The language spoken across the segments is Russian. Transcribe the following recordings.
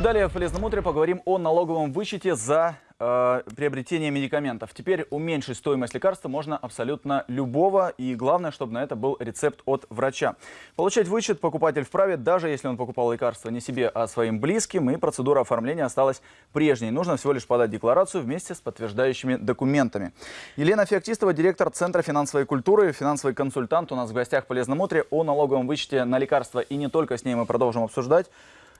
Далее в «Полезном утре» поговорим о налоговом вычете за э, приобретение медикаментов. Теперь уменьшить стоимость лекарства можно абсолютно любого, и главное, чтобы на это был рецепт от врача. Получать вычет покупатель вправе, даже если он покупал лекарство не себе, а своим близким, и процедура оформления осталась прежней. Нужно всего лишь подать декларацию вместе с подтверждающими документами. Елена Феоктистова, директор Центра финансовой культуры, финансовый консультант у нас в гостях в «Полезном утре» о налоговом вычете на лекарства, и не только с ней мы продолжим обсуждать.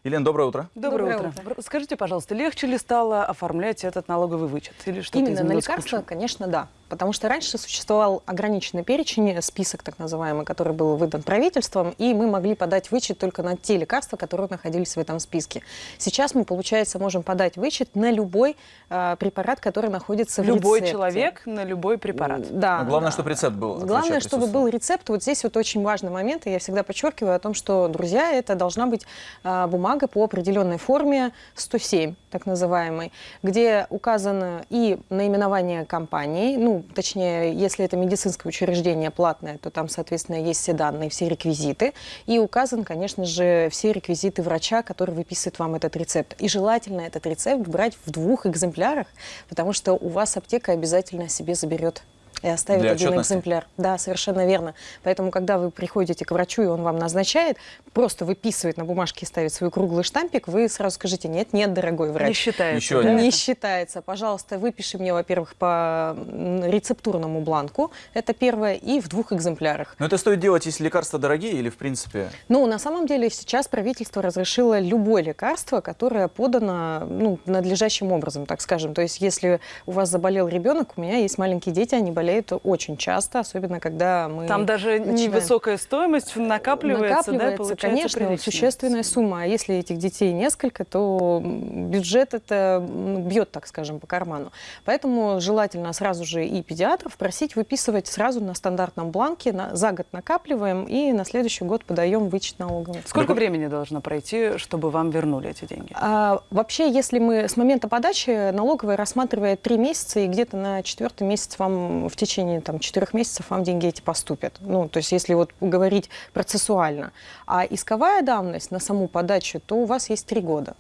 Елена, доброе утро. Доброе, доброе утро. утро. Скажите, пожалуйста, легче ли стало оформлять этот налоговый вычет? Или что Именно на лекарства, конечно, да. Потому что раньше существовал ограниченный перечень, список так называемый, который был выдан правительством, и мы могли подать вычет только на те лекарства, которые находились в этом списке. Сейчас мы, получается, можем подать вычет на любой э, препарат, который находится любой в рецепте. Любой человек на любой препарат. Да. Но главное, да. чтобы рецепт был. Главное, чтобы был рецепт. Вот здесь вот очень важный момент, и я всегда подчеркиваю о том, что, друзья, это должна быть э, бумага по определенной форме 107, так называемой, где указано и наименование компании, ну, точнее, если это медицинское учреждение платное, то там, соответственно, есть все данные, все реквизиты. И указан, конечно же, все реквизиты врача, который выписывает вам этот рецепт. И желательно этот рецепт брать в двух экземплярах, потому что у вас аптека обязательно себе заберет и оставит Для один отчетности. экземпляр. Да, совершенно верно. Поэтому, когда вы приходите к врачу, и он вам назначает, просто выписывает на бумажке и ставит свой круглый штампик, вы сразу скажите, нет, нет, дорогой врач. Не считается. Еще да? Не считается. Пожалуйста, выпиши мне, во-первых, по рецептурному бланку, это первое, и в двух экземплярах. Но это стоит делать, если лекарства дорогие или в принципе? Ну, на самом деле, сейчас правительство разрешило любое лекарство, которое подано ну, надлежащим образом, так скажем. То есть, если у вас заболел ребенок, у меня есть маленькие дети, они болеют болеют очень часто, особенно когда мы Там даже начинаем... невысокая стоимость накапливается, накапливается да, конечно, существенная сумма. А если этих детей несколько, то бюджет это бьет, так скажем, по карману. Поэтому желательно сразу же и педиатров просить выписывать сразу на стандартном бланке, на, за год накапливаем и на следующий год подаем вычет налоговый. Сколько времени должно пройти, чтобы вам вернули эти деньги? А, вообще, если мы с момента подачи налоговая рассматривает три месяца, и где-то на четвертый месяц вам в течение там, четырех месяцев вам деньги эти поступят. Ну, то есть если вот говорить процессуально. А исковая давность на саму подачу, то у вас есть три года.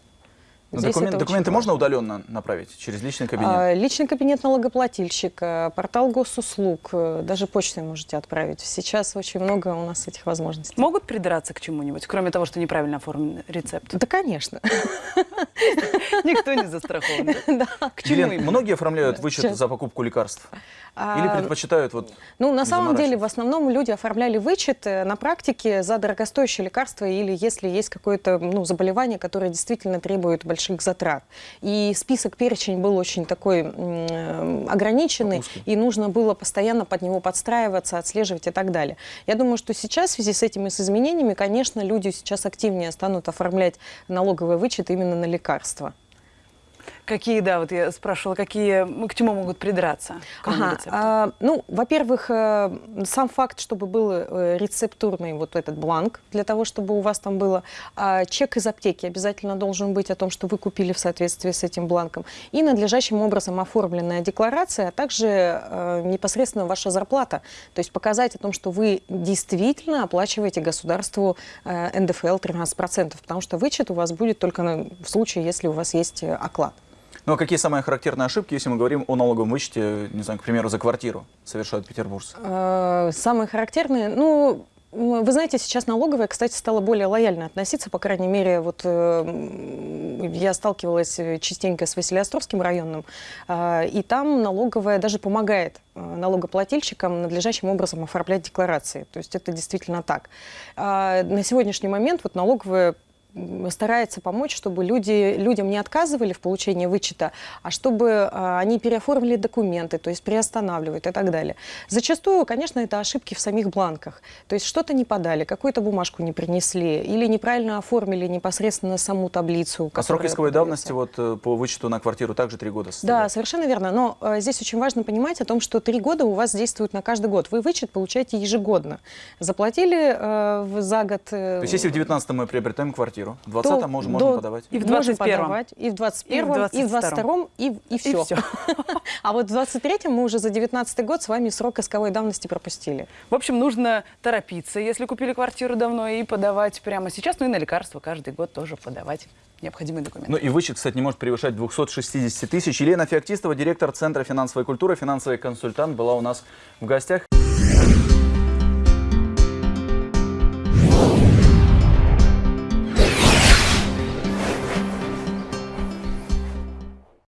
Документ, документы можно удаленно направить через личный кабинет? А, личный кабинет налогоплательщика, портал госуслуг, э, даже почтой можете отправить. Сейчас очень много у нас этих возможностей. Могут придраться к чему-нибудь, кроме того, что неправильно оформлен рецепт? Да, конечно. Никто не застрахован. К чему Многие оформляют вычет за покупку лекарств? Или а, предпочитают вот Ну, на самом деле, в основном люди оформляли вычет на практике за дорогостоящее лекарство или если есть какое-то ну, заболевание, которое действительно требует большого больших затрат. И список, перечень был очень такой ограниченный, Узкий. и нужно было постоянно под него подстраиваться, отслеживать и так далее. Я думаю, что сейчас в связи с этими с изменениями, конечно, люди сейчас активнее станут оформлять налоговый вычет именно на лекарства. Какие, да, вот я спрашивала, какие, к чему могут придраться? Ага, а, ну, во-первых, э, сам факт, чтобы был э, рецептурный вот этот бланк, для того, чтобы у вас там было а, чек из аптеки обязательно должен быть о том, что вы купили в соответствии с этим бланком, и надлежащим образом оформленная декларация, а также а, непосредственно ваша зарплата, то есть показать о том, что вы действительно оплачиваете государству а, НДФЛ 13%, потому что вычет у вас будет только на, в случае, если у вас есть оклад. Ну а какие самые характерные ошибки, если мы говорим о налоговом вычете, не знаю, к примеру, за квартиру совершают петербуржцы? Э, самые характерные, ну, вы знаете, сейчас налоговая, кстати, стала более лояльно относиться, по крайней мере, вот э, я сталкивалась частенько с Василиостровским районом, э, и там налоговая даже помогает э, налогоплательщикам надлежащим образом оформлять декларации. То есть это действительно так. Э, на сегодняшний момент вот налоговая старается помочь, чтобы люди, людям не отказывали в получении вычета, а чтобы а, они переоформили документы, то есть приостанавливают и так далее. Зачастую, конечно, это ошибки в самих бланках. То есть что-то не подали, какую-то бумажку не принесли или неправильно оформили непосредственно саму таблицу. А срок исковой давности вот, э, по вычету на квартиру также три года составляет? Да, совершенно верно. Но э, здесь очень важно понимать о том, что три года у вас действуют на каждый год. Вы вычет получаете ежегодно. Заплатили э, за год... Э, то есть если в 2019 мы приобретаем квартиру, квартиру. В 20 то можем, до- можем подавать. И в можем 21-м. подавать, и в 21 и в 22 и, в- и все. всё. А вот в 23 мы уже за 19 год с вами срок исковой давности пропустили. В общем, нужно торопиться, если купили квартиру давно, и подавать прямо сейчас. Ну и на лекарства каждый год тоже подавать необходимые документы. Ну и вычет, кстати, не может превышать 260 тысяч. Елена Феоктистова, директор Центра финансовой культуры, финансовый консультант, была у нас в гостях.